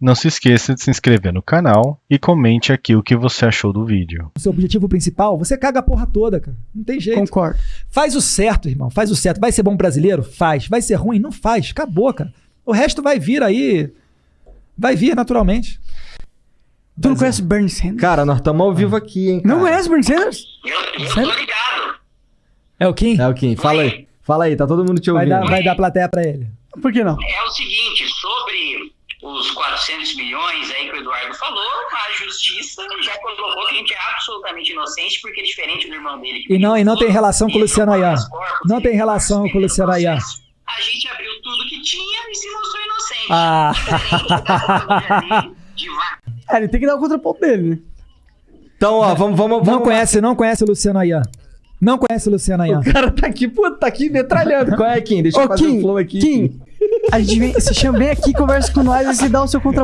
Não se esqueça de se inscrever no canal e comente aqui o que você achou do vídeo. o seu objetivo principal, você caga a porra toda, cara. Não tem jeito. Concordo. Faz o certo, irmão. Faz o certo. Vai ser bom brasileiro? Faz. Vai ser ruim? Não faz. Acabou, cara. O resto vai vir aí. Vai vir naturalmente. Tu não conhece Bernie Sanders? Cara, nós estamos ao vivo aqui, hein? Não cara. conhece Bernie Sanders? Sério? tô ligado. É o Kim? É o Kim, fala aí. Fala aí, tá todo mundo te Vai ouvindo. dar, vai dar plateia pra ele. Por que não? É o seguinte, sobre os 400 milhões aí que o Eduardo falou, a justiça já colocou que a gente é absolutamente inocente, porque diferente do irmão dele... E não- e não tem relação com o Luciano corpos, Não tem relação com o Luciano Ayan. processo. A gente abriu tudo que tinha e se mostrou inocente. Ah. É, ele tem que dar o contraponto dele, né? Então, ó, vamos, vamos, Não vamos conhece, não conhece o Luciano Ayan. Não conhece o Luciano Ayan. O cara tá aqui, pô, tá aqui metralhando. Qual é, Kim? Deixa eu Ô, fazer Kim, o flow aqui. Kim, a gente vem, você chama bem aqui, conversa com nós e você dá o seu contraponto.